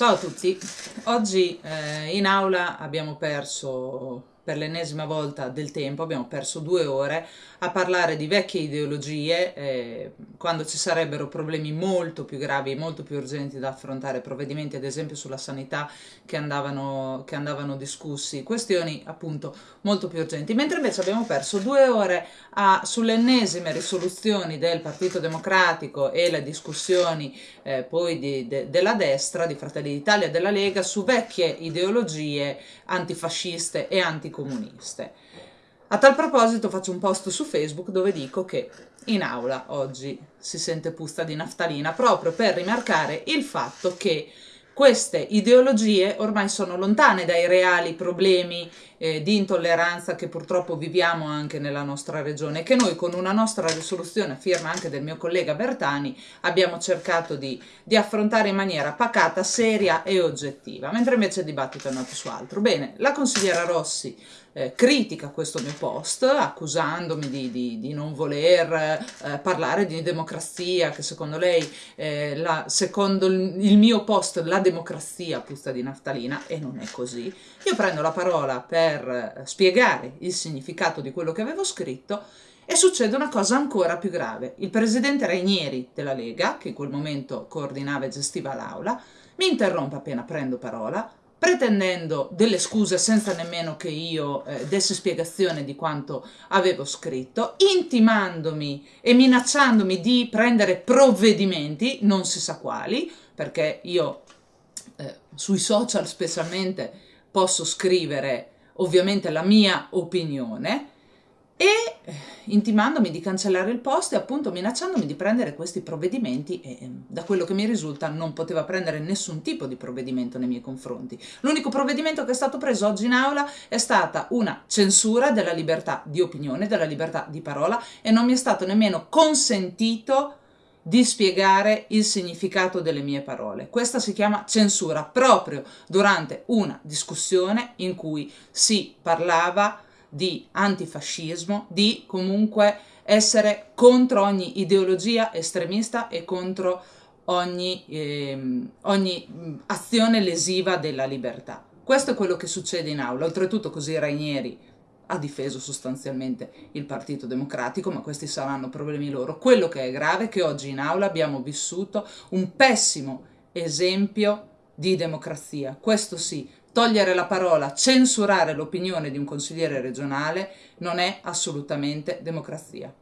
Ciao a tutti, oggi eh, in aula abbiamo perso per l'ennesima volta del tempo, abbiamo perso due ore a parlare di vecchie ideologie eh, quando ci sarebbero problemi molto più gravi, molto più urgenti da affrontare, provvedimenti ad esempio sulla sanità che andavano, che andavano discussi, questioni appunto molto più urgenti, mentre invece abbiamo perso due ore a, sulle ennesime risoluzioni del Partito Democratico e le discussioni eh, poi di, de, della destra, di Fratelli d'Italia e della Lega su vecchie ideologie antifasciste e anticomuniste. A tal proposito faccio un post su Facebook dove dico che in aula oggi si sente puzza di naftalina proprio per rimarcare il fatto che queste ideologie ormai sono lontane dai reali problemi eh, di intolleranza che purtroppo viviamo anche nella nostra regione che noi con una nostra risoluzione, firma anche del mio collega Bertani, abbiamo cercato di, di affrontare in maniera pacata, seria e oggettiva, mentre invece il dibattito è nato su altro. Bene, la consigliera Rossi eh, critica questo mio post accusandomi di, di, di non voler eh, parlare di democrazia, che secondo lei, eh, la, secondo il mio post, la democrazia puzza di naftalina e non è così. Io prendo la parola per eh, spiegare il significato di quello che avevo scritto e succede una cosa ancora più grave. Il presidente Rainieri della Lega, che in quel momento coordinava e gestiva l'aula, mi interrompe appena prendo parola, pretendendo delle scuse senza nemmeno che io eh, dessi spiegazione di quanto avevo scritto, intimandomi e minacciandomi di prendere provvedimenti, non si sa quali, perché io eh, sui social specialmente posso scrivere ovviamente la mia opinione, e eh, intimandomi di cancellare il post e appunto minacciandomi di prendere questi provvedimenti e ehm, da quello che mi risulta non poteva prendere nessun tipo di provvedimento nei miei confronti. L'unico provvedimento che è stato preso oggi in aula è stata una censura della libertà di opinione, della libertà di parola e non mi è stato nemmeno consentito di spiegare il significato delle mie parole. Questa si chiama censura proprio durante una discussione in cui si parlava di antifascismo, di comunque essere contro ogni ideologia estremista e contro ogni, ehm, ogni azione lesiva della libertà. Questo è quello che succede in aula. Oltretutto così Rainieri ha difeso sostanzialmente il Partito Democratico, ma questi saranno problemi loro. Quello che è grave è che oggi in aula abbiamo vissuto un pessimo esempio di democrazia. Questo sì, togliere la parola, censurare l'opinione di un consigliere regionale non è assolutamente democrazia.